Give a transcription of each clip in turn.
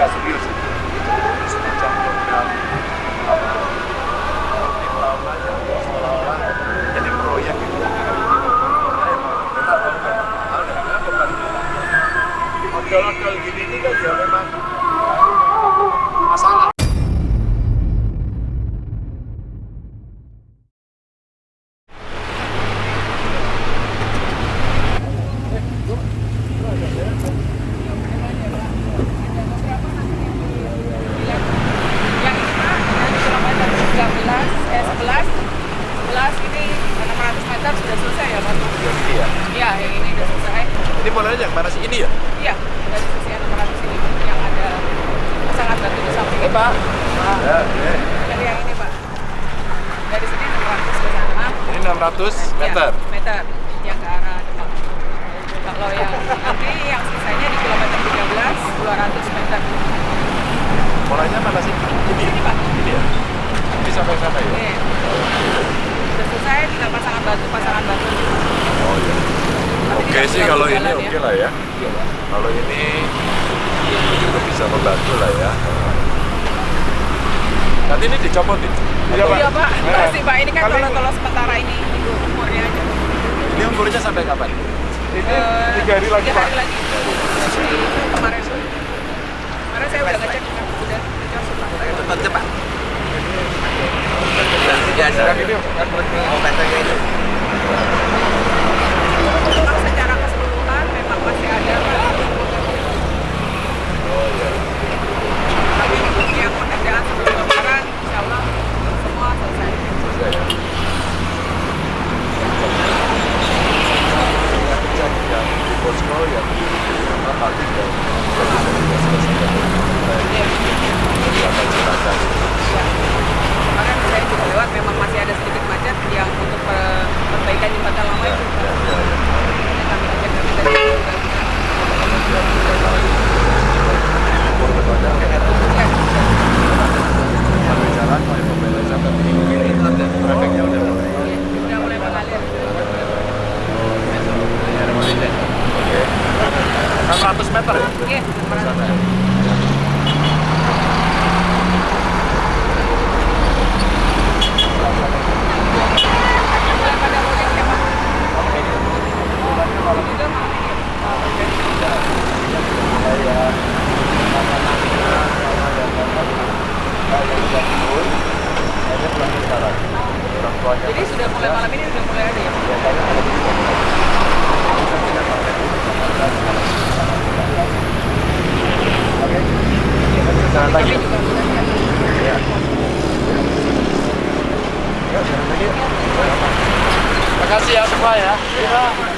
gasolina. kalau ini juga bisa membantu lah ya nanti ini dicopot Iya pak, iya, pak. Masih, pak. ini kan kalau sementara ini umurnya aja ini umurnya sampai kapan? ini uh, tiga hari lagi hari pak. lagi kemarin kemarin saya udah ngecek dengan ngecek sudah tetap cepat dan ini obat itu masih ada kan? Oh iya. meter ya? Jadi sudah mulai malam ini sudah mulai ada terima kasih ya semua ya.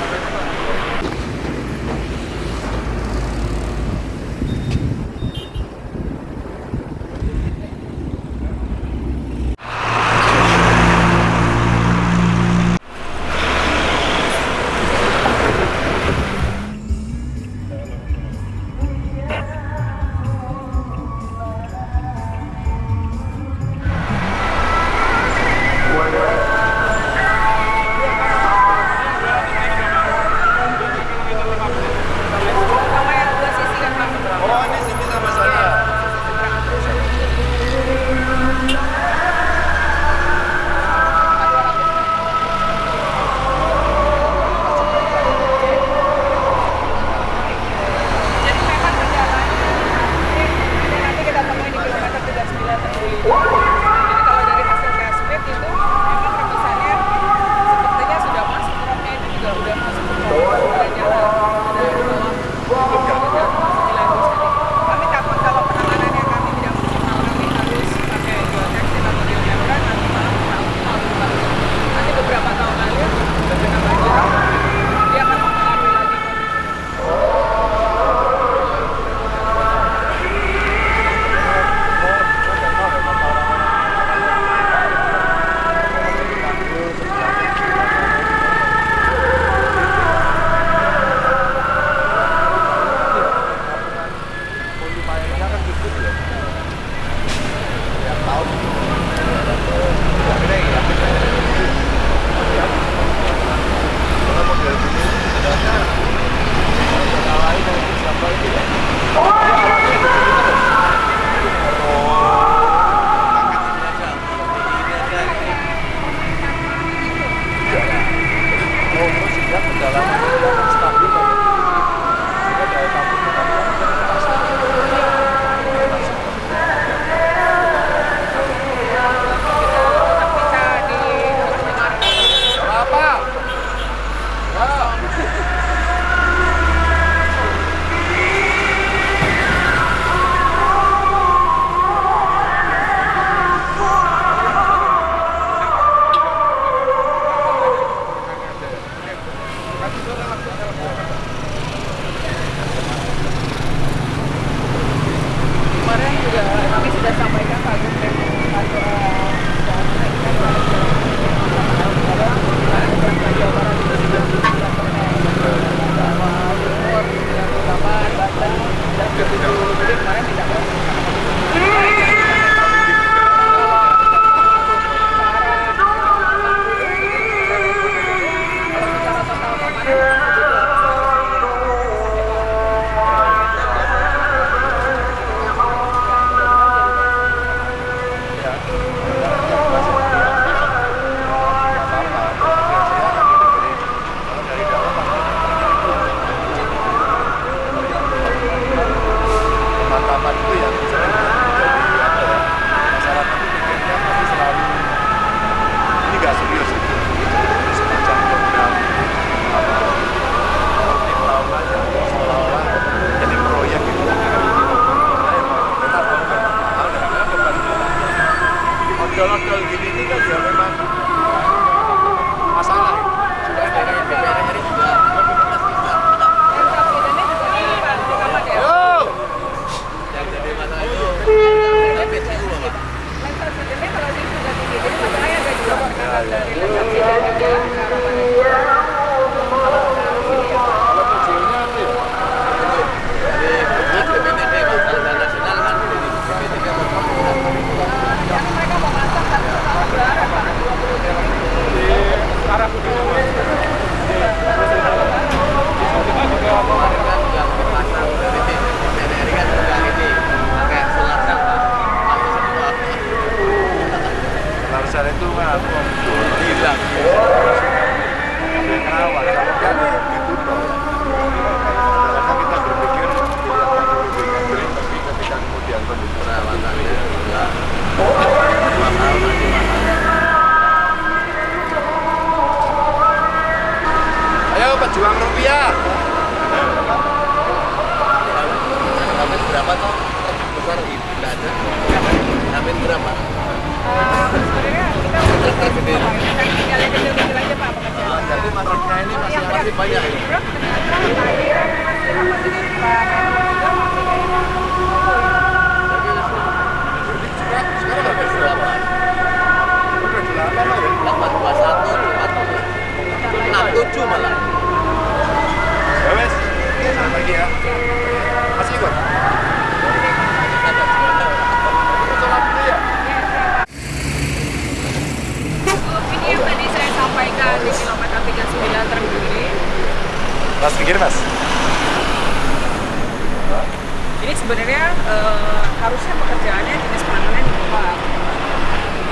Harusnya pekerjaannya jenis penanganan di tempat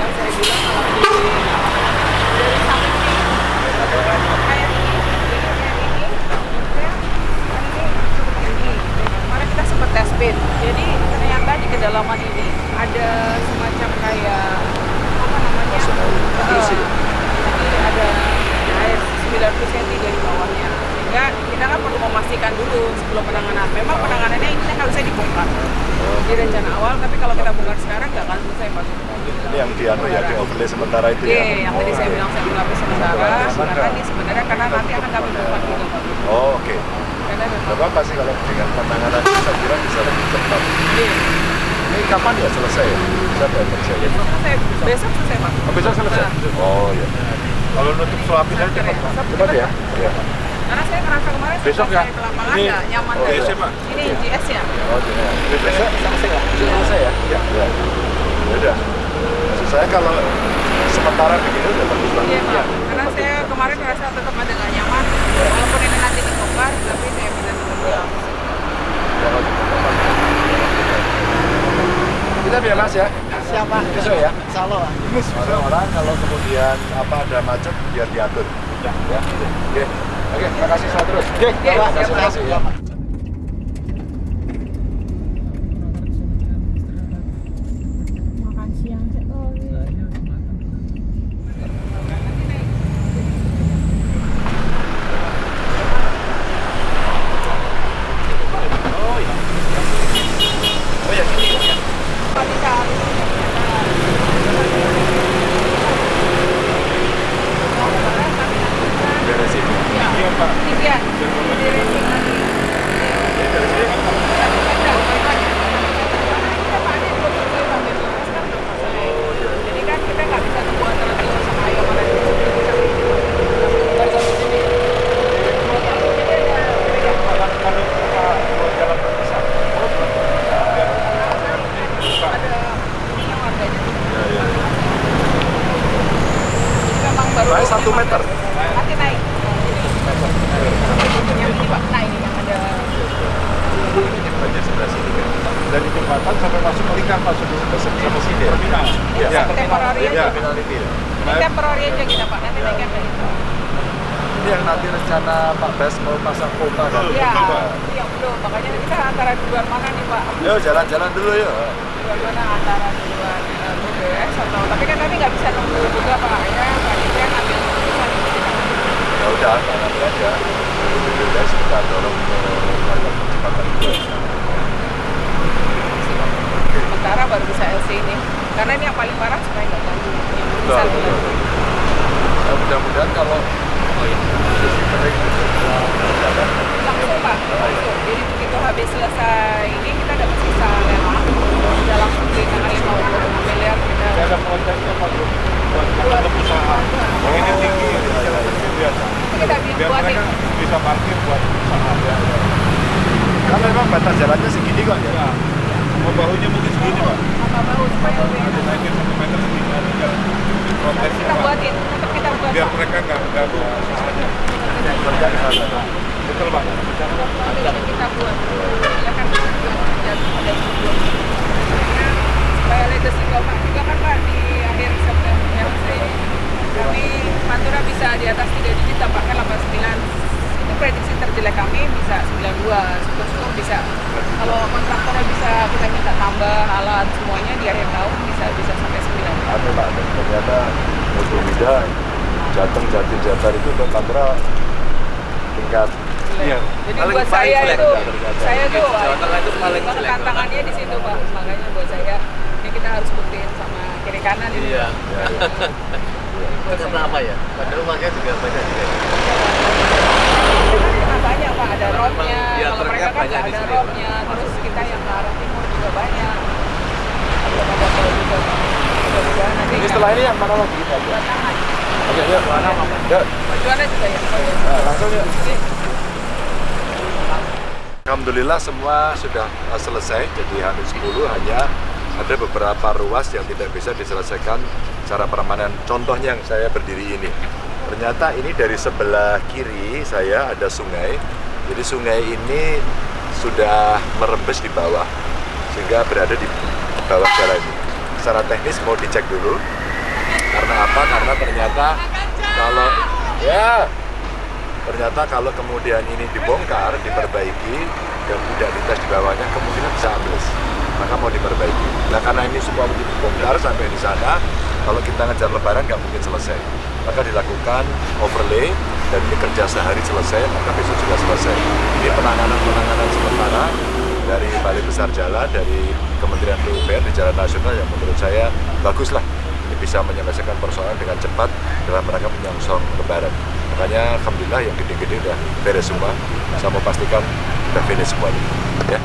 yang saya bilang kalau di dari samping ini kayak ini jadi ini kemarin kita sempat ternyata di kedalaman ini ada semacam kayak apa namanya? Eh, jadi ada air 90 cm dari bawahnya sehingga kita kan perlu memastikan dulu sebelum penanganan memang penanganannya ini harusnya dibongkar di rencana awal tapi kalau kita bongkar sekarang nggak akan selesai pak Ini yang di anu ya, di overlay sementara itu Oke, ya? yang tadi saya bilang saya lapis sementara sementara ini sebenarnya karena nanti akan kami bongkar juga pak Oh oke. karena Gak apa-apa sih kalau dengan penanganan ini saya kira bisa lebih cepat. Iya. Ini kapan ya selesai ya? Bisa ya? besok selesai besok selesai pak Oh, besok selesai? Nah, Oh iya. Kalau nutup suapinnya cepat Pak. Cepat ya? Iya. Karena saya ngerasa kemarin Besok ya? saya ke lapangan Ini- nggak nyaman oh. GS ya, Pak? ini GS ya Oh iya. Besok selesai ya? Selesai ya? Iya. Ya. Ya udah. Maksud saya kalau sementara begini udah bagus banget. Iya pak, karena saya kemarin ngerasa tetap ada nggak nyaman walaupun ini nanti dibongkar tapi saya minta tetap pulang Kalau cepat. Kita biar mas ya. Siapa? Besok ya. Salo. Orang-orang kalau kemudian apa ada macet biar diatur. Ya. ya. Oke. Oke, makasih saya terus. Oke, Oke, makasih, siap, makasih ya. makan siang cek tuh Oh ya, sini ya. Pak bisa Beresin. Iya, Pak. Tidian, di racing lagi. Jadi kan kita nggak bisa tunggu antara Tio sama Ayo mana di sini. Baru sampai sini. Ada ininya warganya. Jadi memang baru Naik satu meter. Nanti naik. Jadi yang ini Pak, nah ini yang ada Banyak sebelah sini kan. Dari jembatan sampai masuk ke lingkar sampai sini ya. Sampai temporary aja. Ya. ini temporary aja kita Pak, nanti naikkan ke itu. Ini yang nanti rencana Pak Bas mau pasang kota kan. Iya, iya belum. Makanya kita antara duluan mana nih Pak? Yuk jalan-jalan dulu yuk. Duluan mana antara uh, BBS atau tapi kan kami nggak bisa nunggu juga Pak. Ya, Dirjen ambil keputusan Ya udah, nanti aja. Udah kita dorong ke kantor kecepatan itu. Sementara baru bisa LC ini. Karena ini yang paling parah supaya nggak ganggu yang betul. Ya, mudah-mudahan kalau oh iya, sisi kering itu jalan. langsung pak langsung jadi begitu habis selesai ini kita dapat sisa lelang udah langsung ditangani mau miliar kita ada konteksnya Pak Bro buat untuk usaha yang ini tinggi jalan kecil biasa kita biar buatin mereka bisa parkir buat usaha ya Kan memang batas jalannya segini kok ya. ya mau bahunya mungkin segini Pak apa bau supaya lebih nanti naikin satu meter segini ada jalan konteksnya kita Pak buatin tetap kita buat biar pak mereka nggak ganggu usahanya Kerja di sana. betul Pak Nanti kita buat ya kan juga dan ada sebelum Karena supaya legacy bapak juga kan pak di akhir September ya maksudnya kami Pantura bisa di atas 3 digit tampaknya 89 itu prediksi terjelek kami bisa 92 syukur-syukur bisa. Kalau kontraktornya bisa kita minta tambah alat semuanya di akhir tahun bisa bisa sampai 9 Anu Pak, dan ternyata Mojo Mida, Jateng, Jatim, Jabar itu untuk Pantura tingkat. Iya. Jadi Paling- buat saya itu, saya tuh Jawa Tengah itu paling tantangannya di situ pak. Makanya buat saya, ya harus buktiin sama kiri kanan ini. Iya. ya, ya. Itu karena apa ya? Pada rumahnya juga banyak juga. Karena banyak pak, ada roadnya. Emang, ya, Kalau truknya mereka kan banyak nggak di ada sini. roadnya, terus kita yang ke arah timur juga banyak. Belum ada tol juga. Mudah-mudahan nanti Ini setelah ini yang mana lagi kita. Oke, yuk. Juga ya. nah, langsung yuk. Alhamdulillah semua sudah selesai, jadi Hamin 10 hanya ada beberapa ruas yang tidak bisa diselesaikan secara permanen. Contohnya yang saya berdiri ini. Ternyata ini dari sebelah kiri saya ada sungai. Jadi sungai ini sudah merembes di bawah sehingga berada di bawah jalan ini. Secara teknis mau dicek dulu. Karena apa? Karena ternyata kalau ya ternyata kalau kemudian ini dibongkar, diperbaiki dan tidak dites di bawahnya kemungkinan bisa ambles maka mau diperbaiki. Nah karena ini semua mesti dibongkar sampai di sana kalau kita ngejar lebaran nggak mungkin selesai. Maka dilakukan overlay dan ini kerja sehari selesai maka besok juga selesai. Ini penanganan-penanganan sementara dari Balai Besar Jalan dari Kementerian PUPR di Jalan Nasional yang menurut saya bagus lah ini bisa menyelesaikan persoalan dengan cepat dalam rangka menyongsong lebaran. Makanya Alhamdulillah yang gede-gede udah beres semua. Saya mau pastikan udah finish semuanya. Ya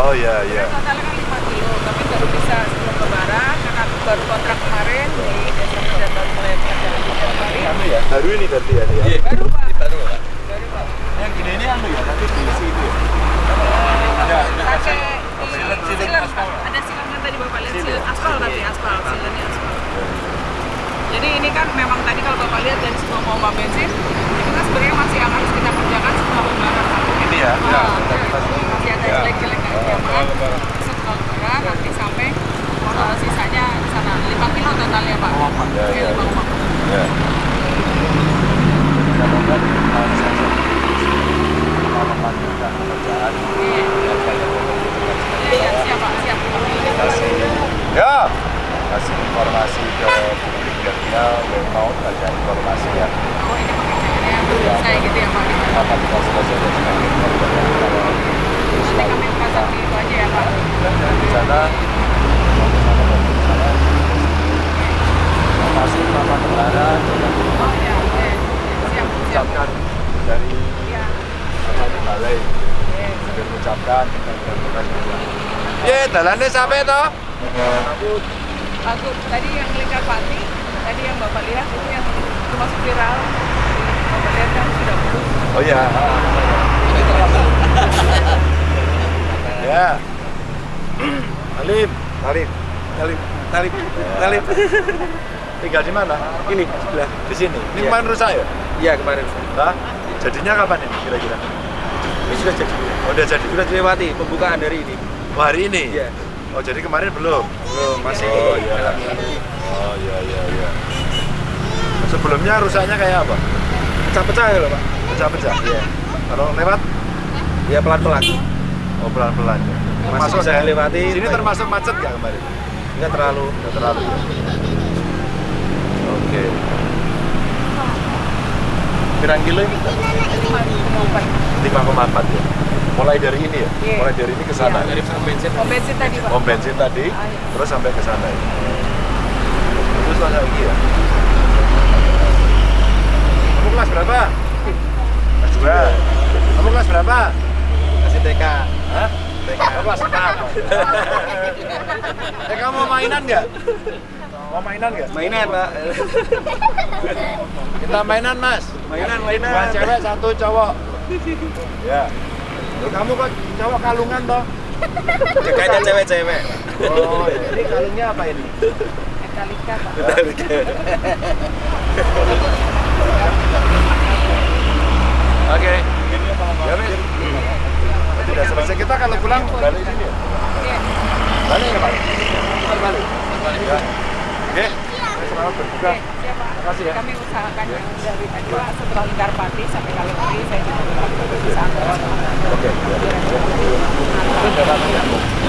oh ya ya Totalnya kan 5 kilo, tapi baru bisa sebelum lebaran karena baru kontrak kemarin di Desember dan baru mulai jalan di Januari. anu ya baru ini berarti ya, ya. Baru Pak. Ini baru Pak. Baru Pak. yang gini ini anu ya nanti diisi itu ya Pakai Silen- silen, silen Pak. Ada silen kan tadi Bapak lihat silen aspal tapi aspal, silennya aspal. Jadi ini kan memang tadi kalau Bapak lihat dari semua pompa bensin itu kan sebenarnya masih yang harus kita kerjakan setelah lebaran ya Ah, ya masih ada Ya. jelek-jelek jamaah setelah lebaran nanti sampai uh, sisanya di sana 5 kilo Pak. Ya, koma. ya Mudah-mudahan, uh, saya kita melanjutkan pekerjaan Iya. yang banyak Iya, iya, siap Pak, siap. kasih ya kasih informasi ke publik biar dia mau baca informasi yang Oh ini pekerjaannya saya gitu ya Pak. apa kita selesaikan sebagai kalau Nanti kami pasang di itu aja ya Pak. dan di sana masih Bapak Lebaran Oh iya, oke. Siap, siap. ucapkan dari Iya. apa di balai Oke. dan ucapkan dan bukan juga Ye, dalannya sampai toh? Bagus. Tadi yang lingkar pati, tadi yang Bapak lihat itu yang termasuk viral. Bapak lihat kan sudah bagus. Oh iya. ya. Alim, Alim, Alim, Alim, Alim. Tinggal di mana? Ini sebelah. Di sini. Ini Iya. kemarin rusak ya? Iya kemarin. Hah? Jadinya kapan ini kira-kira? Ini sudah jadi. Oh, udah jadi. Sudah dilewati pembukaan dari ini. Oh, hari ini? Iya. Oh, jadi kemarin belum? Belum masih. Oh, iya. Oh, iya, iya, iya. Sebelumnya rusaknya kayak apa? Pecah-pecah ya loh Pak. Pecah-pecah? Iya. Kalau lewat? Ya pelan-pelan. Oh, pelan-pelan ya. Masih saya lewati. Sini termasuk macet nggak kemarin? Enggak terlalu. Nggak terlalu ya? Oke. Pirang kilo ini? 5,4 ya? Mulai dari ini ya? Iya. Mulai dari ini ke sana? Iya. Dari pom bensin. Oh bensin tadi Pak. Pom bensin tadi, Ah, iya. terus sampai ke sana ya? Terus lagi ya? Kamu kelas berapa? Kelas 2 Kamu kelas berapa? Masih TK. Hah? TK. Oh, kelas 6 Eh kamu mau mainan nggak? Mau mainan nggak? Mainan Pak. Kita mainan mas Mainan, Dua mainan. cewek, satu cowok Ya kamu kok cowok kalungan toh? Jaganya cewek-cewek. Oh, ini kalungnya apa ini? Metallica Pak. Oke. Ya. Tidak selesai kita kalau pulang balik sini ya? Iya. Balik ya Pak? Balik. Balik. Ya. Oke. Selamat berbuka. Pak. Makasih ya. Kami usaha makan yang dari tadi Pak setelah lingkar pati sampai Kalipati saya juga antar Oke.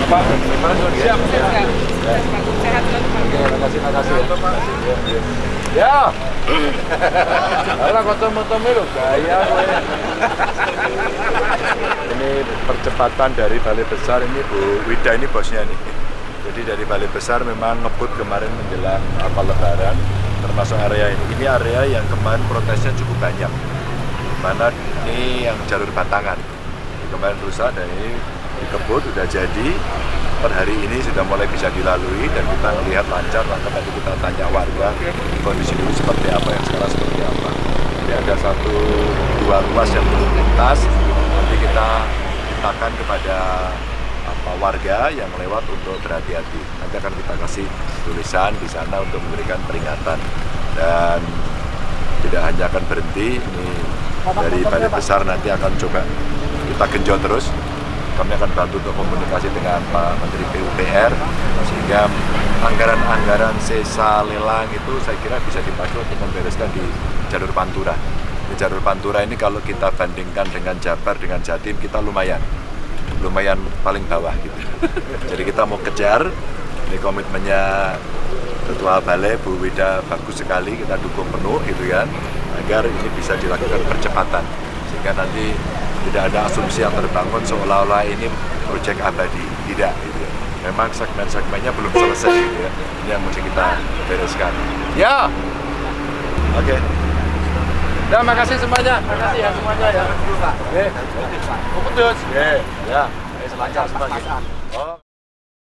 Pak, siap. Enggak, sehat selalu Pak. Terima kasih, terima kasih. Ya. Ya. Alah kocok-kocok lho gaya. Ini percepatan dari Balai Besar ini Bu Wida ini bosnya nih. Jadi dari Balai Besar memang ngebut kemarin menjelang apa lebaran termasuk area ini. Ini area yang kemarin protesnya cukup banyak. Mana ini yang jalur Batangan. Kemarin rusak dan ini dikebut udah jadi per hari ini sudah mulai bisa dilalui dan kita melihat lancar maka tadi kita tanya warga kondisi dulu seperti apa yang sekarang seperti apa jadi ada satu dua ruas yang belum lintas nanti kita mintakan kepada warga yang lewat untuk berhati-hati. Nanti akan kita kasih tulisan di sana untuk memberikan peringatan. Dan tidak hanya akan berhenti ini dari balai besar nanti akan coba kita genjot terus. Kami akan bantu untuk komunikasi dengan Pak Menteri PUPR sehingga anggaran-anggaran sisa lelang itu saya kira bisa dipakai untuk membereskan di jalur Pantura. Di jalur Pantura ini kalau kita bandingkan dengan Jabar dengan Jatim kita lumayan lumayan paling bawah gitu. Jadi kita mau kejar ini komitmennya Ketua Balai Bu Wida bagus sekali kita dukung penuh gitu kan agar ini bisa dilakukan percepatan. Sehingga nanti tidak ada asumsi yang terbangun seolah-olah ini proyek abadi. Tidak gitu. Ya. memang segmen-segmennya belum selesai gitu ya. Ini yang mesti kita bereskan. Ya! Oke Ya, makasih semuanya. Makasih ya semuanya ya. Oh, putus. Oke. Ya. Ayo selancar semuanya. Oh.